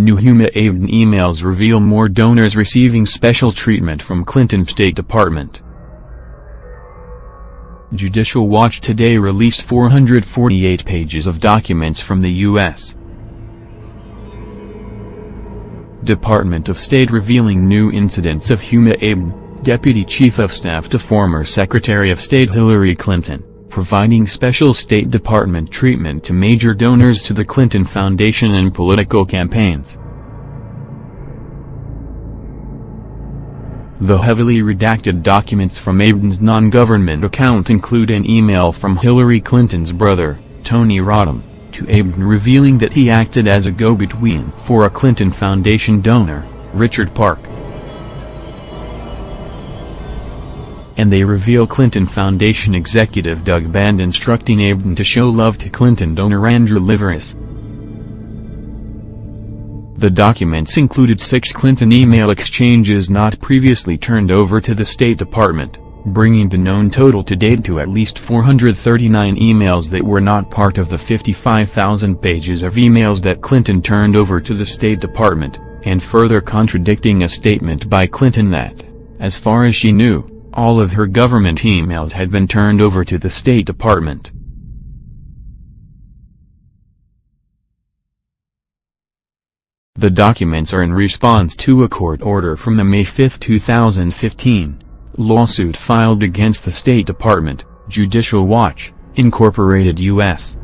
New Huma Abedin emails reveal more donors receiving special treatment from Clinton State Department. Judicial Watch today released 448 pages of documents from the U.S. Department of State revealing new incidents of Huma Abedin, Deputy Chief of Staff to former Secretary of State Hillary Clinton, providing special State Department treatment to major donors to the Clinton Foundation and political campaigns. The heavily redacted documents from Abedin's non-government account include an email from Hillary Clinton's brother, Tony Rodham, to Abedin revealing that he acted as a go-between for a Clinton Foundation donor, Richard Park. And they reveal Clinton Foundation executive Doug Band instructing Abedin to show love to Clinton donor Andrew Liveris. The documents included six Clinton email exchanges not previously turned over to the State Department, bringing the known total to date to at least 439 emails that were not part of the 55,000 pages of emails that Clinton turned over to the State Department, and further contradicting a statement by Clinton that, as far as she knew, all of her government emails had been turned over to the State Department. The documents are in response to a court order from the May 5, 2015, lawsuit filed against the State Department, Judicial Watch, Incorporated U.S.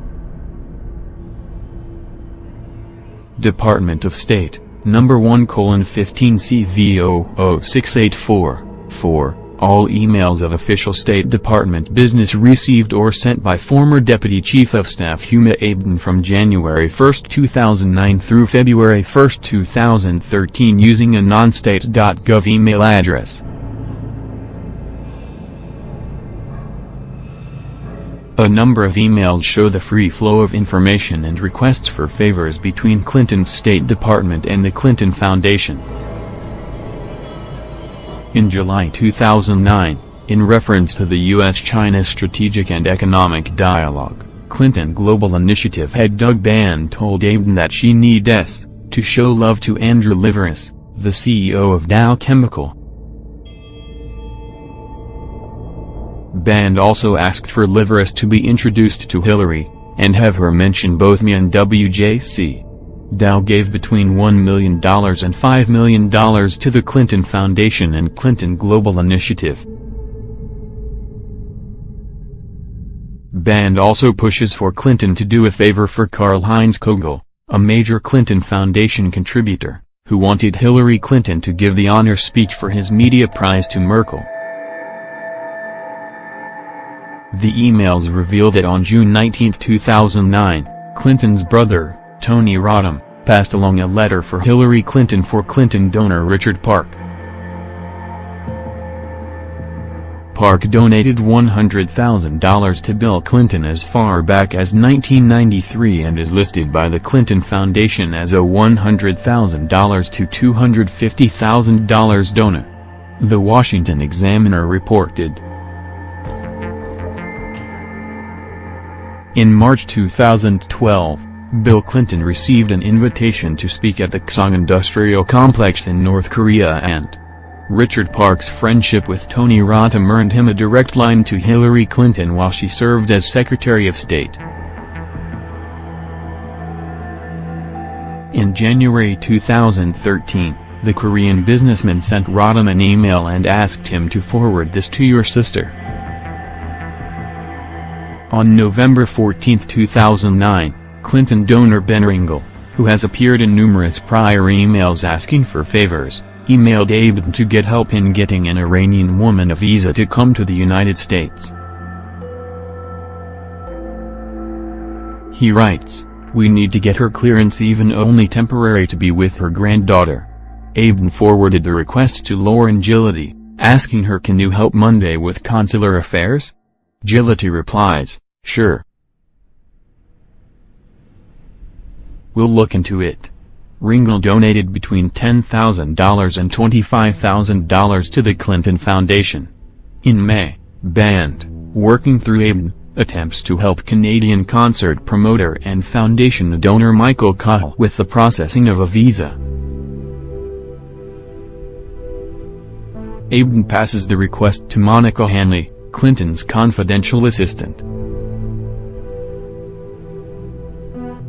Department of State, number 1 colon 15 CV 00684, 4. All emails of official State Department business received or sent by former Deputy Chief of Staff Huma Abedin from January 1, 2009 through February 1, 2013 using a non-state.gov email address. A number of emails show the free flow of information and requests for favors between Clinton's State Department and the Clinton Foundation. In July 2009, in reference to the U.S.-China Strategic and Economic Dialogue, Clinton Global Initiative head Doug Band told Abedin that she needs to show love to Andrew Liveris, the CEO of Dow Chemical. Band also asked for Liveris to be introduced to Hillary, and have her mention both me and WJC. Dow gave between $1 million and $5 million to the Clinton Foundation and Clinton Global Initiative. Band also pushes for Clinton to do a favor for Karl-Heinz Kogel, a major Clinton Foundation contributor, who wanted Hillary Clinton to give the honor speech for his media prize to Merkel. The emails reveal that on June 19, 2009, Clinton's brother, Tony Rodham, passed along a letter for Hillary Clinton for Clinton donor Richard Park. Park donated $100,000 to Bill Clinton as far back as 1993 and is listed by the Clinton Foundation as a $100,000 to $250,000 donor. The Washington Examiner reported. In March 2012, Bill Clinton received an invitation to speak at the Kaesong Industrial Complex in North Korea and Richard Park's friendship with Tony Rodham earned him a direct line to Hillary Clinton while she served as Secretary of State. In January 2013, the Korean businessman sent Rodham an email and asked him to forward this to your sister. On November 14, 2009, Clinton donor Ben Ringel, who has appeared in numerous prior emails asking for favors, emailed Abedin to get help in getting an Iranian woman a visa to come to the United States. He writes, We need to get her clearance even only temporary to be with her granddaughter. Abedin forwarded the request to Lauren Jiloty, asking her can you help Monday with consular affairs? Jiloty replies, sure. We'll look into it. Ringel donated between $10,000 and $25,000 to the Clinton Foundation. In May, Band, working through Abedin, attempts to help Canadian concert promoter and foundation donor Michael Cahill with the processing of a visa. Aben passes the request to Monica Hanley, Clinton's confidential assistant.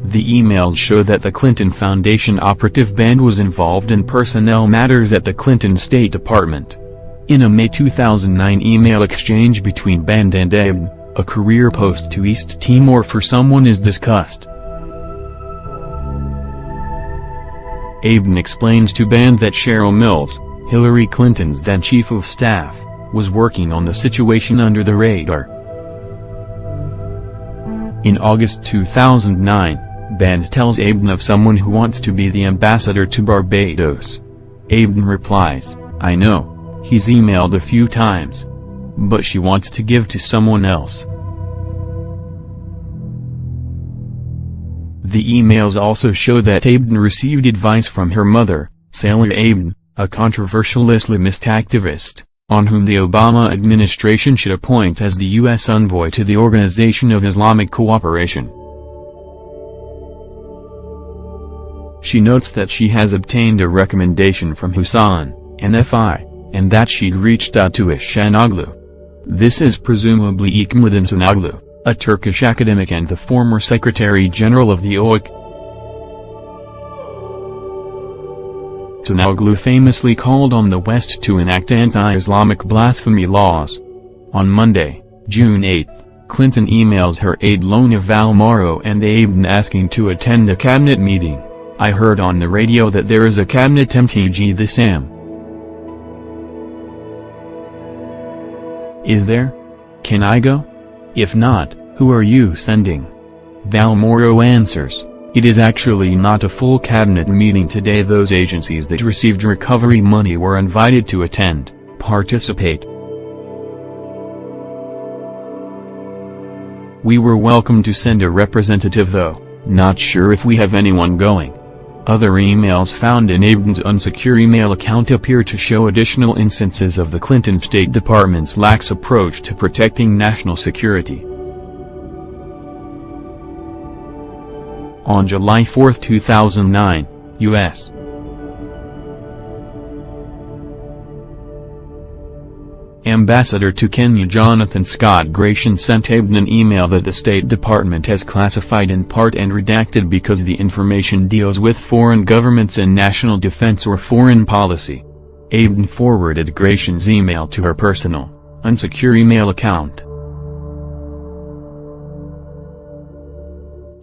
The emails show that the Clinton Foundation operative band was involved in personnel matters at the Clinton State Department. In a May 2009 email exchange between Band and Aben, a career post to East Timor for someone is discussed. Aben explains to Band that Cheryl Mills, Hillary Clinton's then chief of staff, was working on the situation under the radar. In August 2009, Band tells Aben of someone who wants to be the ambassador to Barbados. Aben replies, I know, he's emailed a few times. But she wants to give to someone else. The emails also show that Aben received advice from her mother, Saleha Aben, a controversial Islamist activist, on whom the Obama administration should appoint as the U.S. envoy to the Organization of Islamic Cooperation. She notes that she has obtained a recommendation from Hussein, NFI, and that she'd reached out to Ihsanoglu. This is presumably Ekmeleddin Ihsanoglu, a Turkish academic and the former Secretary-General of the OIC. Ihsanoglu famously called on the West to enact anti-Islamic blasphemy laws. On Monday, June 8, Clinton emails her aide Lona Valmoro and Aben asking to attend a cabinet meeting. I heard on the radio that there is a cabinet MTG this am. Is there? Can I go? If not, who are you sending? Valmoro answers. It is actually not a full cabinet meeting today those agencies that received recovery money were invited to attend, participate. We were welcome to send a representative though, not sure if we have anyone going. Other emails found in Aben's unsecure email account appear to show additional instances of the Clinton State Department's lax approach to protecting national security. on July 4, 2009, U.S. Ambassador to Kenya Jonathan Scott Gration sent Aben an email that the State Department has classified in part and redacted because the information deals with foreign governments and national defense or foreign policy. Aben forwarded Gration's email to her personal, unsecure email account.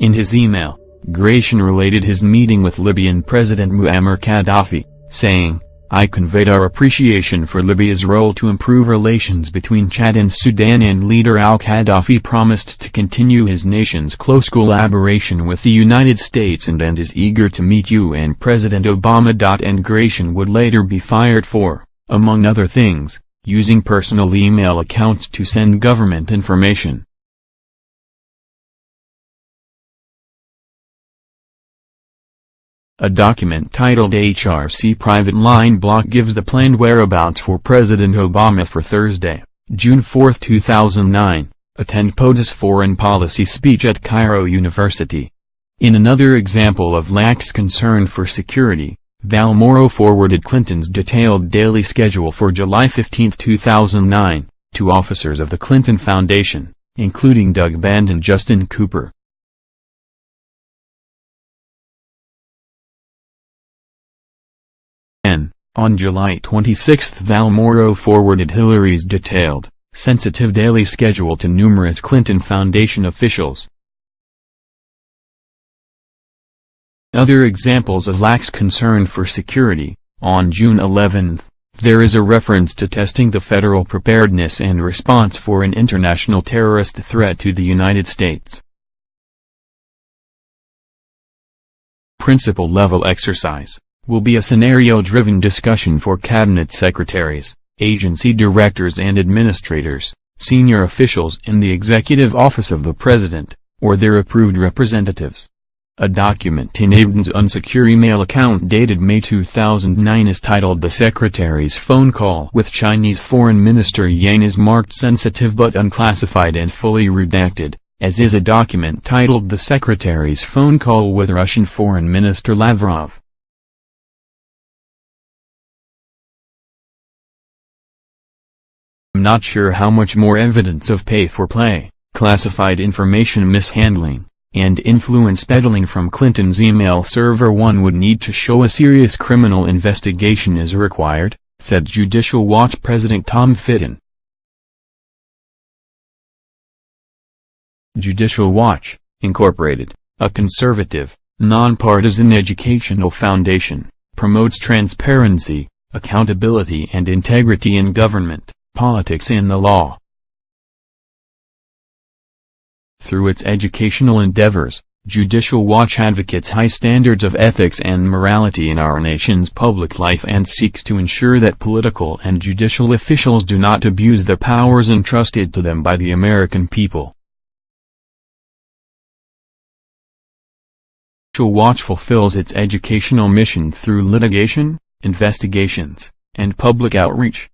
In his email, Gration related his meeting with Libyan President Muammar Gaddafi, saying, I conveyed our appreciation for Libya's role to improve relations between Chad and Sudan and leader al-Gaddafi promised to continue his nation's close collaboration with the United States and, and is eager to meet you and President Obama. And Gration would later be fired for, among other things, using personal email accounts to send government information. A document titled HRC Private Line Block gives the planned whereabouts for President Obama for Thursday, June 4, 2009, attend POTUS foreign policy speech at Cairo University. In another example of lax concern for security, Valmoro forwarded Clinton's detailed daily schedule for July 15, 2009, to officers of the Clinton Foundation, including Doug Band and Justin Cooper. On July 26 Valmoro forwarded Hillary's detailed, sensitive daily schedule to numerous Clinton Foundation officials. Other examples of lax concern for security, on June 11, there is a reference to testing the federal preparedness and response for an international terrorist threat to the United States. Principal level exercise will be a scenario-driven discussion for cabinet secretaries, agency directors and administrators, senior officials in the executive office of the president, or their approved representatives. A document in Abedin's unsecure email account dated May 2009 is titled The Secretary's Phone Call with Chinese Foreign Minister Yang is marked sensitive but unclassified and fully redacted, as is a document titled The Secretary's Phone Call with Russian Foreign Minister Lavrov. Not sure how much more evidence of pay-for-play, classified information mishandling, and influence peddling from Clinton's email server one would need to show a serious criminal investigation is required, said Judicial Watch President Tom Fitton. Judicial Watch, Incorporated, a conservative, nonpartisan educational foundation, promotes transparency, accountability and integrity in government, politics and the law. Through its educational endeavors, Judicial Watch advocates high standards of ethics and morality in our nation's public life and seeks to ensure that political and judicial officials do not abuse the powers entrusted to them by the American people. Judicial Watch fulfills its educational mission through litigation, investigations, and public outreach.